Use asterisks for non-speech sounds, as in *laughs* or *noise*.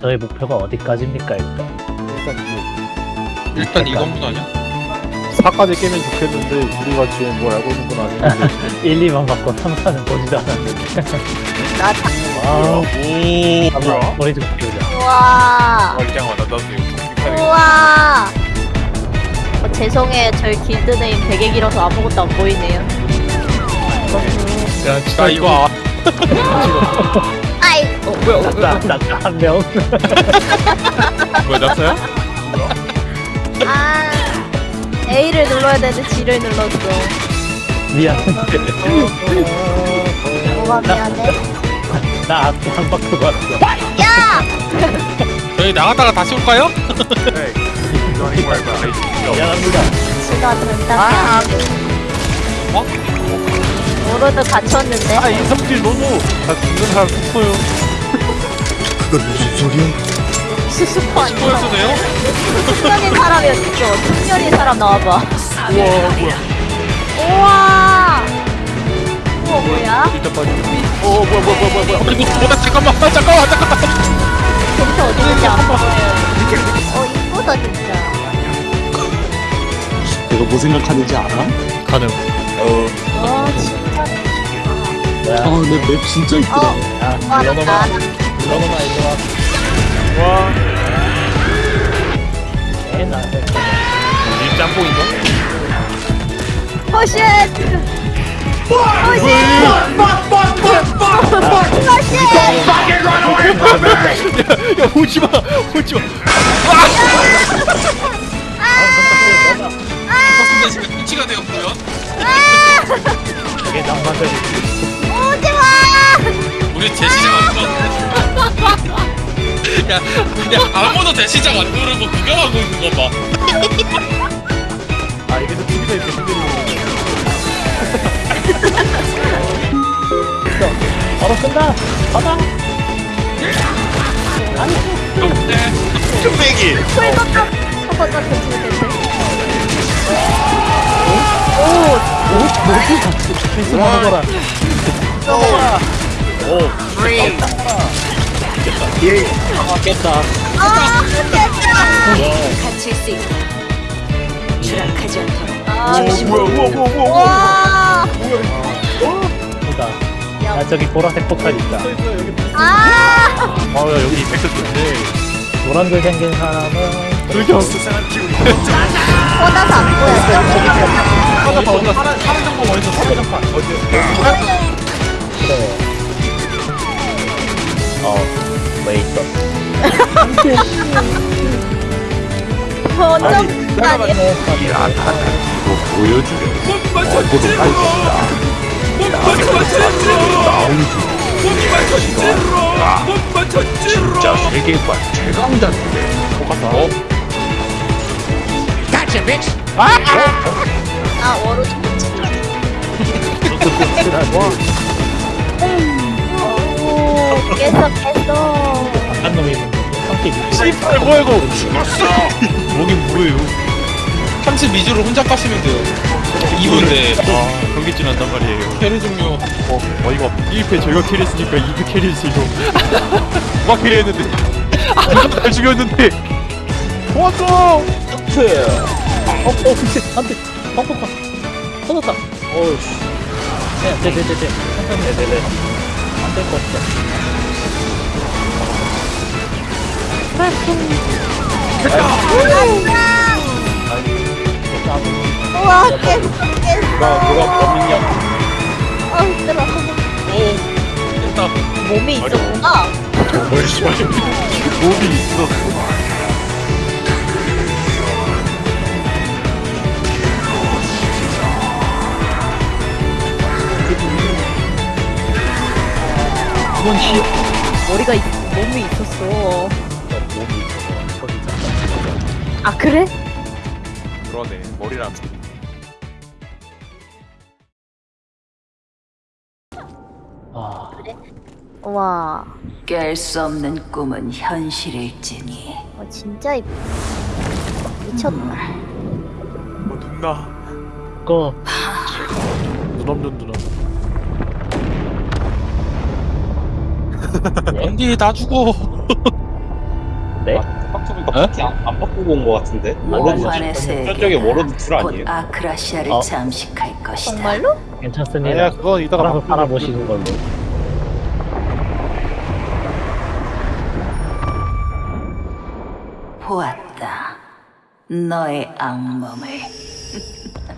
저의 목표가 어디까지입니까 일단 일단 이거 일단 이 건물 아니야? 4까지 깨면 좋겠는데 우리가 지금 뭘 알고 있는 건 아닌데 1, 2만 받고 3, 4는 보지도 않았는데 나오 한번 머리 좀 키우자 우와. 멀쩡하다 나도 이거 우와. 어, 죄송해요. 저희 길드 네임 되게 길어서 아무것도 안 보이네요. 야 진짜 이거 아이. 어 뭐야 뭐야 나한명 뭐야 낙서야? 아. A를 눌러야 되는데 G를 눌렀어. 미안한데 뭐가 미안해? 나 앞에 한 바퀴 왔어 야! 저희 나갔다가 다시 올까요? 미안합니다 지가 된다. 어? 오로드 갇혔는데. 아 이성질 너무 다 죽는 사람 싶어요 그건 무슨 소리야? 수수파 아니야? 보여주네요? 숙련인 사람이 어딨어? 숙련인 사람 나와봐. 우와 뭐야 우와. 우와 뭐야? 일단 빠지 어 뭐야 뭐야 뭐야 뭐야 뭐야 어, 이거 뭐야 잠깐만 잠깐만 잠깐만 진짜 어디 있는지 안 보여요. 어 이쁘다 진짜. 내가 뭐 생각하는지 알아? 가능 와 진짜. 뭐야 아, 내맵 진짜 이쁘다. 어. 야와불 러놓아 나. 불러놓아 일로와 와 애나 이 짬뽕인가? 허쉣. 허쉣. 허쉣. 야 오지마 오지마 새끼야 그냥 아무도 대시작 안 누르고 그거 하고 있는 거 봐. 아 이래서 TV가 이렇게 힘들어. 바로 쓴다. 가봐. 아니. 좀배기. 풀버터. 풀버터 오, 뭐지? 필수 먹어라. 먹어라. 오, 3, 깼다. 예. 아, 깼다. 아, 깼다. 갇힐 수 있다. 추락하지 않도록. 아, 뭐야, 뭐야, 뭐야, 뭐야. 와. 뭐야. 보다. 아, 저기 보라색 폭탄 있다. 아. 아, 야, 여기 백색 좋네. 노란색 생긴 사람은. 불경. 보다서 안 보였어. 아니. 어? 아 워로 오 깼어 깼어. 한 놈이 씨발 뭐야 이거 뭐긴 뭐예요 32주를 혼자 까시면 돼요 2분대 아 경기진 한단 말이에요 캐리 종료 어 어이가 1패 제가 캐리했으니까 2패 캐리했어요 누가 캐리했는데 잘 죽였는데 도와줘 어, 어, 그치, 안 돼. 펑펑펑. 터졌다. 어우씨. 네, 네, 네, 네, 네. 네, 네. 안될 거 없어. 우와 깼어. 누가, 누가 범인이야. 아 힘들어. 됐다 몸이 있었구나. 뭘 씨발 몸이 있었어 이건 시. 머리가 있, 몸이 있었어. 아 그래? 그러네 머리랑 아, 와. 깰 수 없는 꿈은 현실일지니 어, 진짜 이쁘. 미쳤다. 뭐 눈나 그거. *laughs* 눈 없는 누나 안돼 나 죽어 *laughs* 네? 빡쳐보니까 파티 안, 안 바꾸고 온 것 같은데? 워로드 모환의 저쪽에 워로드 둘곧 아니에요? 아크라시아를 어. 잠식할 것이다. 정말로? 괜찮습니다. 아니야 그건 이따가 알아서 바꾸자. 팔아보시는 걸로. 보았다. 너의 악몽을. *laughs*